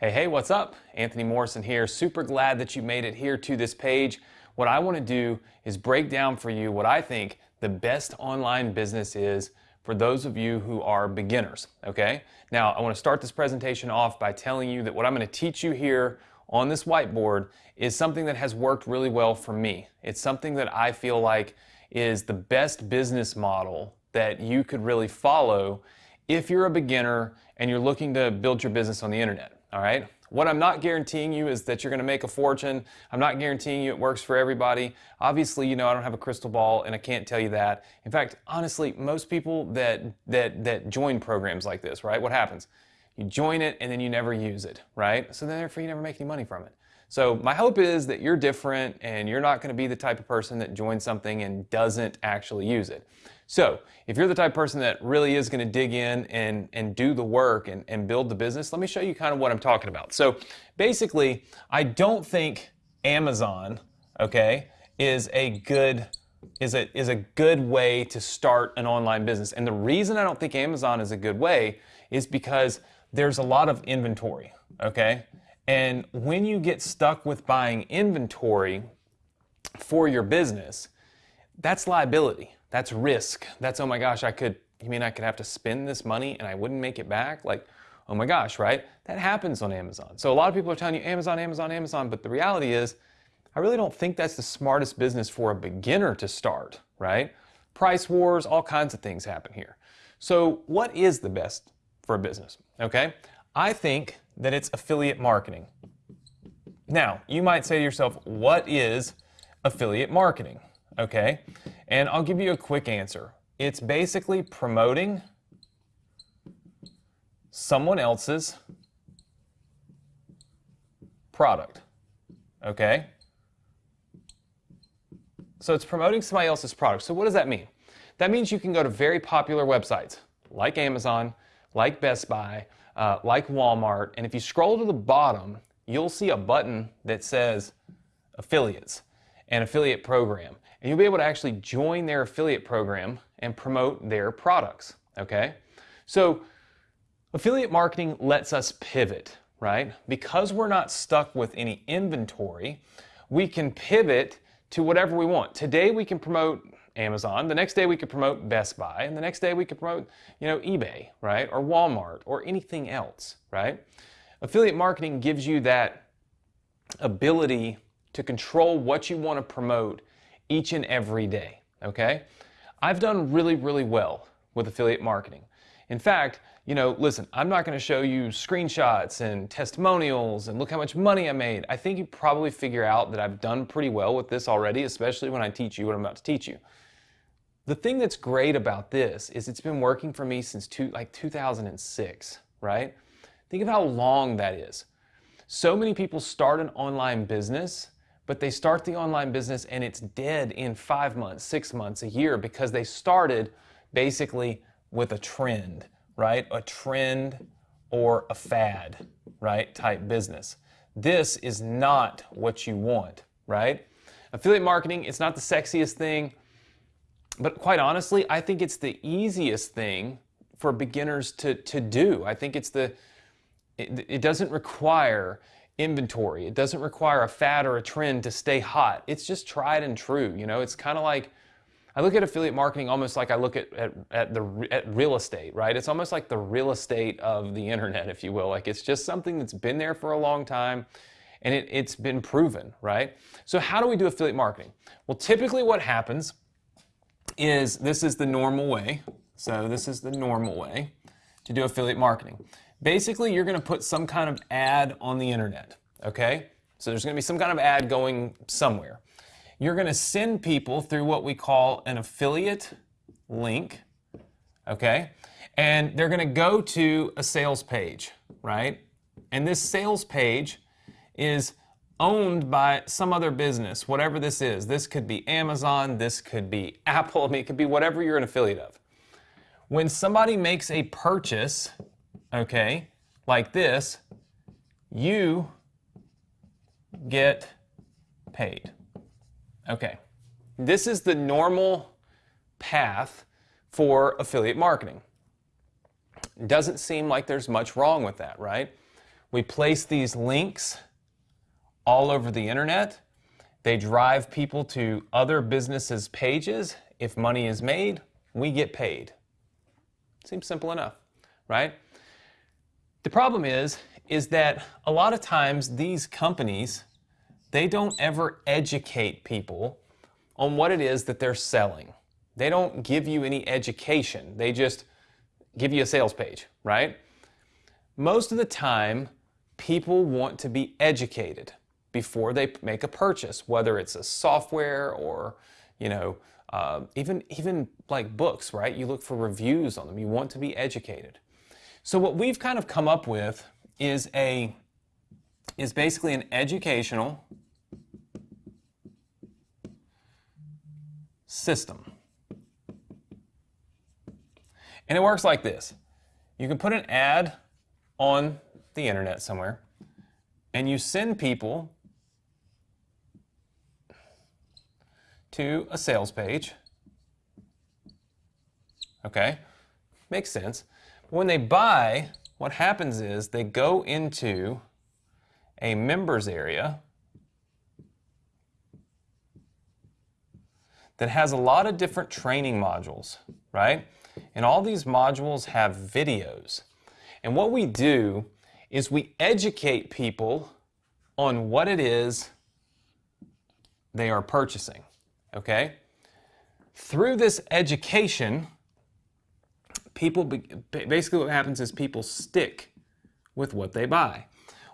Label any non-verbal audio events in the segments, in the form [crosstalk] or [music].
Hey, hey, what's up? Anthony Morrison here. Super glad that you made it here to this page. What I want to do is break down for you what I think the best online business is for those of you who are beginners, okay? Now, I want to start this presentation off by telling you that what I'm going to teach you here on this whiteboard is something that has worked really well for me. It's something that I feel like is the best business model that you could really follow if you're a beginner and you're looking to build your business on the internet all right? What I'm not guaranteeing you is that you're gonna make a fortune. I'm not guaranteeing you it works for everybody. Obviously, you know, I don't have a crystal ball and I can't tell you that. In fact, honestly, most people that, that, that join programs like this, right? What happens? You join it and then you never use it, right? So then therefore you never make any money from it. So my hope is that you're different and you're not going to be the type of person that joins something and doesn't actually use it. So if you're the type of person that really is going to dig in and, and do the work and, and build the business, let me show you kind of what I'm talking about. So basically, I don't think Amazon, okay, is a good is a, is a good way to start an online business. And the reason I don't think Amazon is a good way is because there's a lot of inventory, okay? And when you get stuck with buying inventory for your business, that's liability. That's risk. That's, oh my gosh, I could, you mean I could have to spend this money and I wouldn't make it back? Like, oh my gosh, right? That happens on Amazon. So a lot of people are telling you Amazon, Amazon, Amazon, but the reality is, I really don't think that's the smartest business for a beginner to start, right? Price wars, all kinds of things happen here. So what is the best for a business, okay? I think that it's affiliate marketing. Now, you might say to yourself, what is affiliate marketing? Okay, and I'll give you a quick answer. It's basically promoting someone else's product. Okay? So it's promoting somebody else's product. So what does that mean? That means you can go to very popular websites like Amazon, like Best Buy, uh, like Walmart, and if you scroll to the bottom, you'll see a button that says affiliates and affiliate program. And you'll be able to actually join their affiliate program and promote their products, okay? So affiliate marketing lets us pivot, right? Because we're not stuck with any inventory, we can pivot to whatever we want. Today we can promote Amazon. The next day we could promote Best Buy, and the next day we could promote, you know, eBay, right? Or Walmart or anything else, right? Affiliate marketing gives you that ability to control what you want to promote each and every day, okay? I've done really, really well with affiliate marketing. In fact, you know, listen, I'm not going to show you screenshots and testimonials and look how much money I made. I think you probably figure out that I've done pretty well with this already, especially when I teach you what I'm about to teach you. The thing that's great about this is it's been working for me since two, like 2006, right? Think of how long that is. So many people start an online business, but they start the online business and it's dead in five months, six months, a year because they started basically with a trend, right? A trend or a fad, right? Type business. This is not what you want, right? Affiliate marketing, it's not the sexiest thing. But quite honestly, I think it's the easiest thing for beginners to, to do. I think it's the, it, it doesn't require inventory. It doesn't require a fad or a trend to stay hot. It's just tried and true. You know, it's kind of like, I look at affiliate marketing almost like I look at, at, at, the at real estate, right? It's almost like the real estate of the internet, if you will. Like it's just something that's been there for a long time and it, it's been proven, right? So how do we do affiliate marketing? Well, typically what happens is this is the normal way. So this is the normal way to do affiliate marketing. Basically, you're going to put some kind of ad on the internet, okay? So there's going to be some kind of ad going somewhere. You're going to send people through what we call an affiliate link, okay? And they're going to go to a sales page, right? And this sales page is owned by some other business, whatever this is. This could be Amazon, this could be [laughs] Apple, I mean, it could be whatever you're an affiliate of. When somebody makes a purchase, okay, like this, you get paid. Okay, this is the normal path for affiliate marketing. Doesn't seem like there's much wrong with that, right? We place these links all over the internet. They drive people to other businesses' pages. If money is made, we get paid. Seems simple enough, right? The problem is, is that a lot of times these companies, they don't ever educate people on what it is that they're selling. They don't give you any education. They just give you a sales page, right? Most of the time, people want to be educated before they make a purchase, whether it's a software or, you know, uh, even, even like books, right? You look for reviews on them. You want to be educated. So what we've kind of come up with is a, is basically an educational system. And it works like this. You can put an ad on the internet somewhere and you send people to a sales page. Okay, makes sense. When they buy, what happens is they go into a members area that has a lot of different training modules, right? And all these modules have videos. And what we do is we educate people on what it is they are purchasing okay? Through this education, people, basically what happens is people stick with what they buy.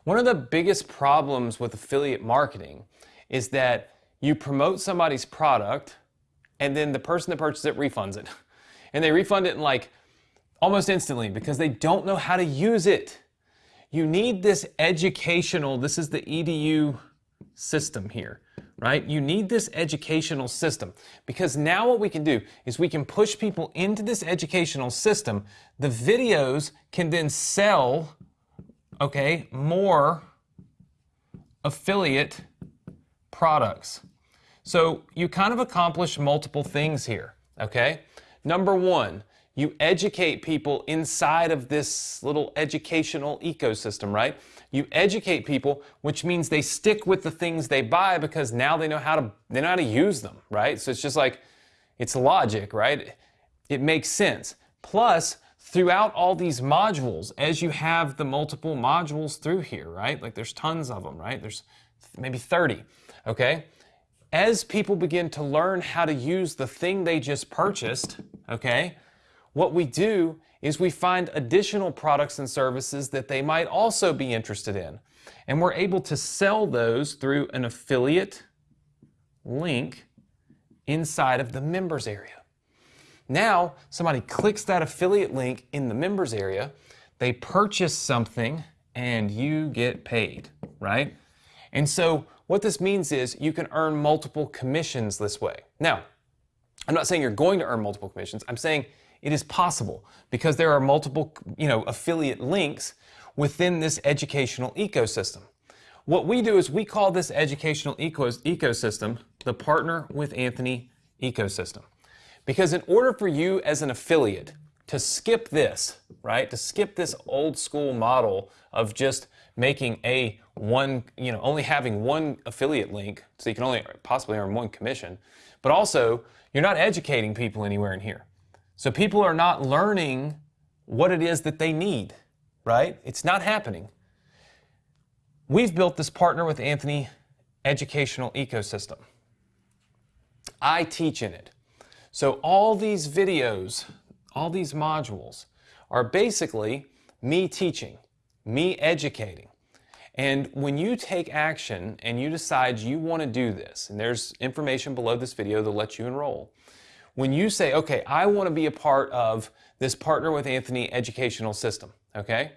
One of the biggest problems with affiliate marketing is that you promote somebody's product and then the person that purchases it refunds it. [laughs] And they refund it in like almost instantly because they don't know how to use it. You need this educational, this is the EDU system here right? You need this educational system because now what we can do is we can push people into this educational system. The videos can then sell, okay, more affiliate products. So you kind of accomplish multiple things here, okay? Number one, you educate people inside of this little educational ecosystem, right? You educate people, which means they stick with the things they buy because now they know how to they know how to use them, right? So it's just like it's logic, right? It makes sense. Plus, throughout all these modules, as you have the multiple modules through here, right? Like there's tons of them, right? There's maybe 30, okay? As people begin to learn how to use the thing they just purchased, okay, what we do is we find additional products and services that they might also be interested in. And we're able to sell those through an affiliate link inside of the members area. Now, somebody clicks that affiliate link in the members area, they purchase something, and you get paid, right? And so what this means is you can earn multiple commissions this way. Now, I'm not saying you're going to earn multiple commissions. I'm saying it is possible because there are multiple you know, affiliate links within this educational ecosystem. What we do is we call this educational ecosystem the Partner with Anthony ecosystem. Because in order for you as an affiliate to skip this, right, to skip this old school model of just making a one, you know, only having one affiliate link so you can only possibly earn one commission, but also you're not educating people anywhere in here. So people are not learning what it is that they need, right? It's not happening. We've built this partner with Anthony educational ecosystem. I teach in it. So all these videos, all these modules are basically me teaching, me educating. And when you take action and you decide you want to do this, and there's information below this video that lets you enroll, when you say, okay, I want to be a part of this Partner with Anthony educational system, okay?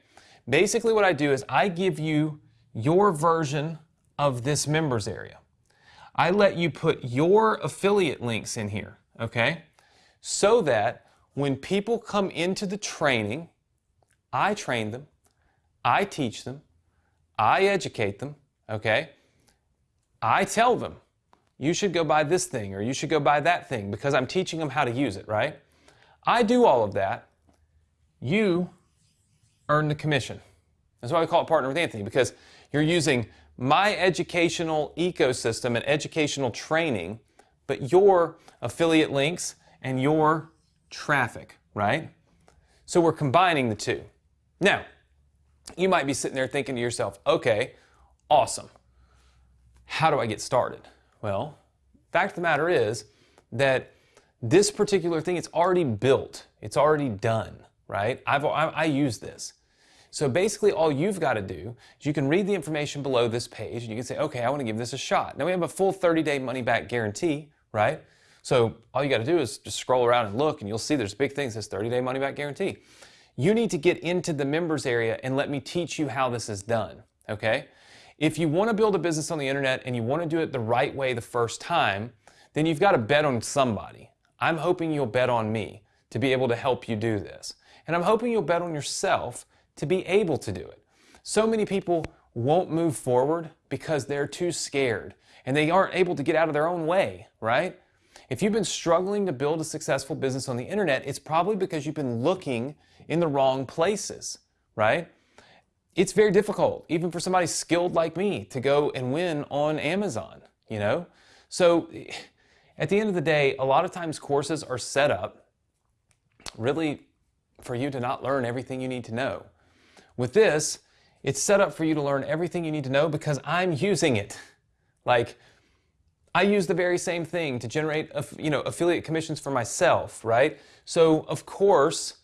Basically what I do is I give you your version of this members area. I let you put your affiliate links in here, okay? So that when people come into the training, I train them, I teach them, I educate them, okay? I tell them, you should go buy this thing or you should go buy that thing because I'm teaching them how to use it, right? I do all of that. You earn the commission, That's why we call it Partner with Anthony, because you're using my educational ecosystem and educational training, but your affiliate links and your traffic, right? So we're combining the two. Now, you might be sitting there thinking to yourself, okay, awesome. How do I get started? Well, fact of the matter is that this particular thing, it's already built. It's already done, right? I've, I, I use this. So basically all you've got to do is you can read the information below this page and you can say, okay, I want to give this a shot. Now we have a full 30 day money back guarantee, right? So all you got to do is just scroll around and look and you'll see there's big things, this 30 day money back guarantee. You need to get into the members area and let me teach you how this is done, okay? If you want to build a business on the internet and you want to do it the right way the first time, then you've got to bet on somebody. I'm hoping you'll bet on me to be able to help you do this. And I'm hoping you'll bet on yourself to be able to do it. So many people won't move forward because they're too scared and they aren't able to get out of their own way, right? If you've been struggling to build a successful business on the internet, it's probably because you've been looking in the wrong places, right? It's very difficult, even for somebody skilled like me, to go and win on Amazon, you know? So at the end of the day, a lot of times courses are set up really for you to not learn everything you need to know. With this, it's set up for you to learn everything you need to know because I'm using it. Like, I use the very same thing to generate, you know, affiliate commissions for myself, right? So, of course,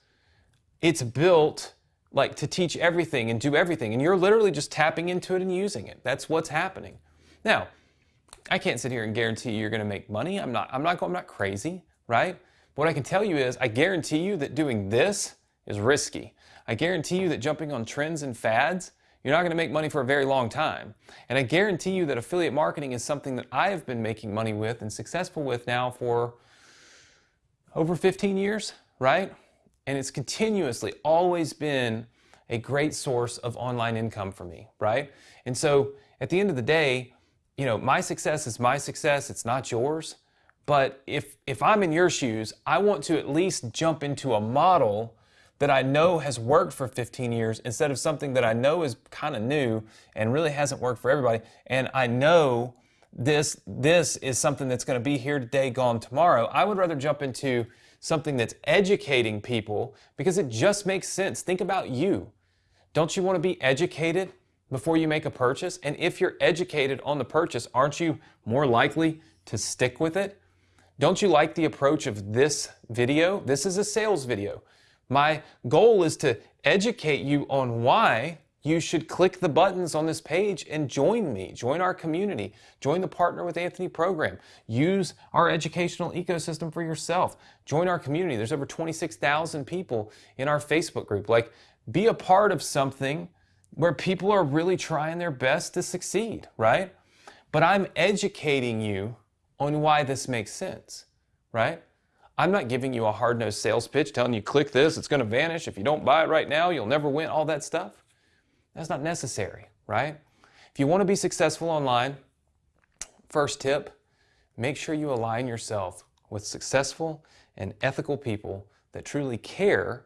it's built like to teach everything and do everything, and you're literally just tapping into it and using it. That's what's happening. Now, I can't sit here and guarantee you're going to make money. I'm not. I'm not. I'm not crazy, right? What I can tell you is, I guarantee you that doing this is risky. I guarantee you that jumping on trends and fads, you're not going to make money for a very long time. And I guarantee you that affiliate marketing is something that I have been making money with and successful with now for over 15 years, right? And it's continuously always been a great source of online income for me, right? And so at the end of the day, you know, my success is my success, it's not yours. But if, if I'm in your shoes, I want to at least jump into a model that I know has worked for 15 years instead of something that I know is kind of new and really hasn't worked for everybody. And I know this, this is something that's going to be here today, gone tomorrow. I would rather jump into something that's educating people because it just makes sense. Think about you. Don't you want to be educated before you make a purchase? And if you're educated on the purchase, aren't you more likely to stick with it? Don't you like the approach of this video? This is a sales video. My goal is to educate you on why you should click the buttons on this page and join me, join our community, join the Partner with Anthony program, use our educational ecosystem for yourself, join our community. There's over 26,000 people in our Facebook group. Like, be a part of something where people are really trying their best to succeed, right? But I'm educating you on why this makes sense, right? I'm not giving you a hard-nosed sales pitch telling you click this, it's going to vanish. If you don't buy it right now, you'll never win, all that stuff. That's not necessary, right? If you want to be successful online, first tip, make sure you align yourself with successful and ethical people that truly care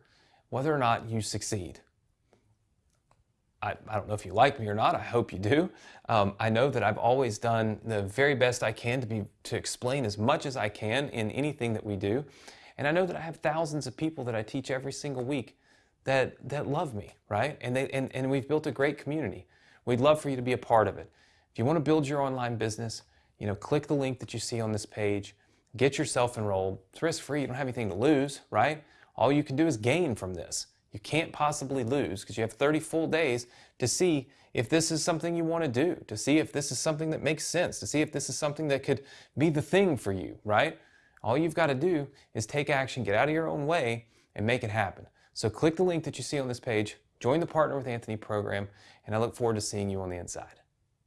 whether or not you succeed. I, I, don't know if you like me or not. I hope you do. Um, I know that I've always done the very best I can to be to explain as much as I can in anything that we do. And I know that I have thousands of people that I teach every single week that that love me, right? And they and, and we've built a great community. We'd love for you to be a part of it. If you want to build your online business, you know, click the link that you see on this page, get yourself enrolled. It's risk free, you don't have anything to lose, right? All you can do is gain from this. You can't possibly lose because you have 30 full days to see if this is something you want to do, to see if this is something that makes sense, to see if this is something that could be the thing for you, right? All you've got to do is take action, get out of your own way, and make it happen. So click the link that you see on this page, join the Partner with Anthony program, and I look forward to seeing you on the inside.